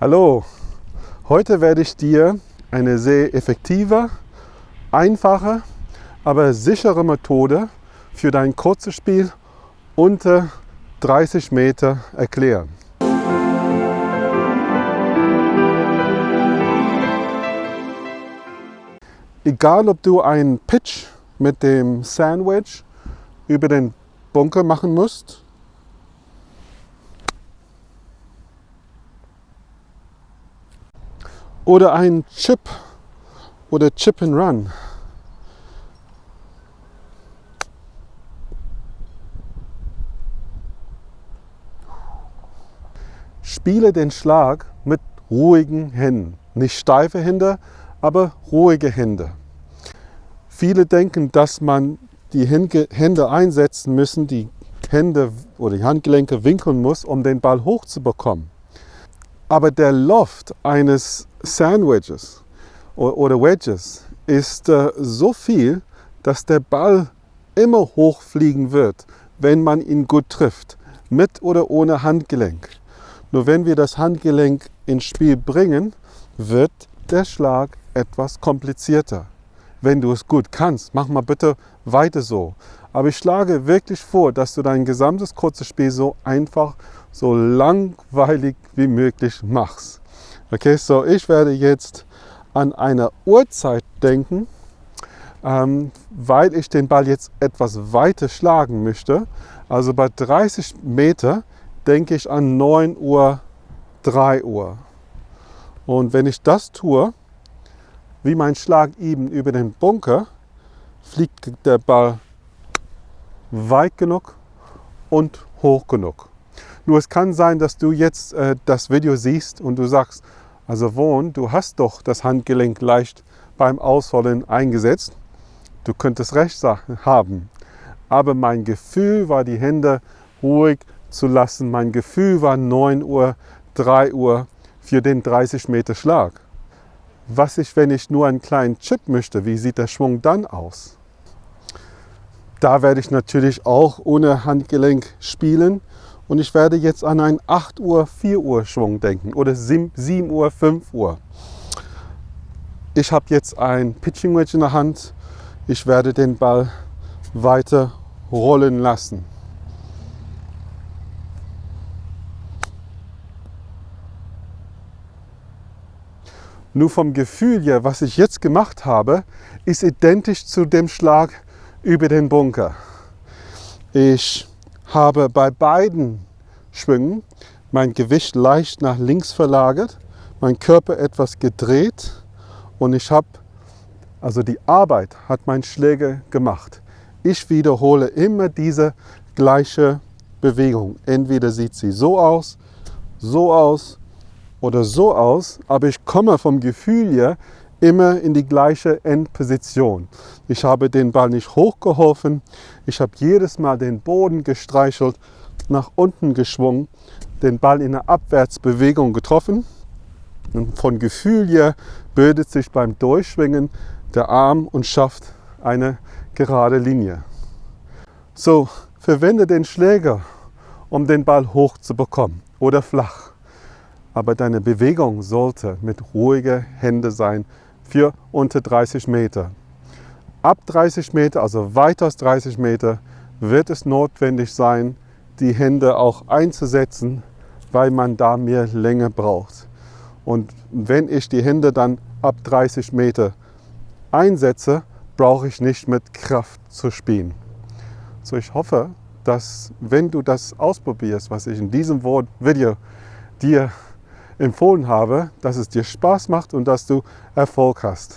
Hallo, heute werde ich dir eine sehr effektive, einfache, aber sichere Methode für dein kurzes Spiel unter 30 Meter erklären. Egal ob du einen Pitch mit dem Sandwich über den Bunker machen musst oder ein Chip oder Chip and Run. Spiele den Schlag mit ruhigen Händen. Nicht steife Hände, aber ruhige Hände. Viele denken, dass man die Hände einsetzen müssen, die Hände oder die Handgelenke winkeln muss, um den Ball hochzubekommen. Aber der Loft eines Sandwiches oder Wedges ist äh, so viel, dass der Ball immer hochfliegen wird, wenn man ihn gut trifft, mit oder ohne Handgelenk. Nur wenn wir das Handgelenk ins Spiel bringen, wird der Schlag etwas komplizierter. Wenn du es gut kannst, mach mal bitte weiter so. Aber ich schlage wirklich vor, dass du dein gesamtes kurzes Spiel so einfach so langweilig wie möglich machst. Okay, so ich werde jetzt an eine Uhrzeit denken, ähm, weil ich den Ball jetzt etwas weiter schlagen möchte. Also bei 30 Meter denke ich an 9 Uhr, 3 Uhr. Und wenn ich das tue, wie mein Schlag eben über den Bunker, fliegt der Ball weit genug und hoch genug. Nur es kann sein, dass du jetzt äh, das Video siehst und du sagst, also Wohn, du hast doch das Handgelenk leicht beim Ausholen eingesetzt. Du könntest recht haben. Aber mein Gefühl war, die Hände ruhig zu lassen. Mein Gefühl war 9 Uhr, 3 Uhr für den 30 Meter Schlag. Was ich, wenn ich nur einen kleinen Chip möchte, wie sieht der Schwung dann aus? Da werde ich natürlich auch ohne Handgelenk spielen und ich werde jetzt an einen 8 Uhr, 4 Uhr Schwung denken oder 7 Uhr, 5 Uhr. Ich habe jetzt ein Pitching Wedge in der Hand. Ich werde den Ball weiter rollen lassen. Nur vom Gefühl her, was ich jetzt gemacht habe, ist identisch zu dem Schlag über den Bunker. Ich habe bei beiden Schwüngen mein Gewicht leicht nach links verlagert, mein Körper etwas gedreht und ich habe, also die Arbeit hat mein Schläger gemacht. Ich wiederhole immer diese gleiche Bewegung. Entweder sieht sie so aus, so aus oder so aus, aber ich komme vom Gefühl her immer in die gleiche Endposition. Ich habe den Ball nicht hochgeholfen, ich habe jedes Mal den Boden gestreichelt, nach unten geschwungen, den Ball in einer Abwärtsbewegung getroffen und von Gefühl her bildet sich beim Durchschwingen der Arm und schafft eine gerade Linie. So, verwende den Schläger, um den Ball hoch zu bekommen oder flach. Aber deine Bewegung sollte mit ruhiger Hände sein, für unter 30 Meter. Ab 30 Meter, also weiter als 30 Meter, wird es notwendig sein, die Hände auch einzusetzen, weil man da mehr Länge braucht. Und wenn ich die Hände dann ab 30 Meter einsetze, brauche ich nicht mit Kraft zu spielen. So ich hoffe, dass wenn du das ausprobierst, was ich in diesem Video dir empfohlen habe, dass es dir Spaß macht und dass du Erfolg hast.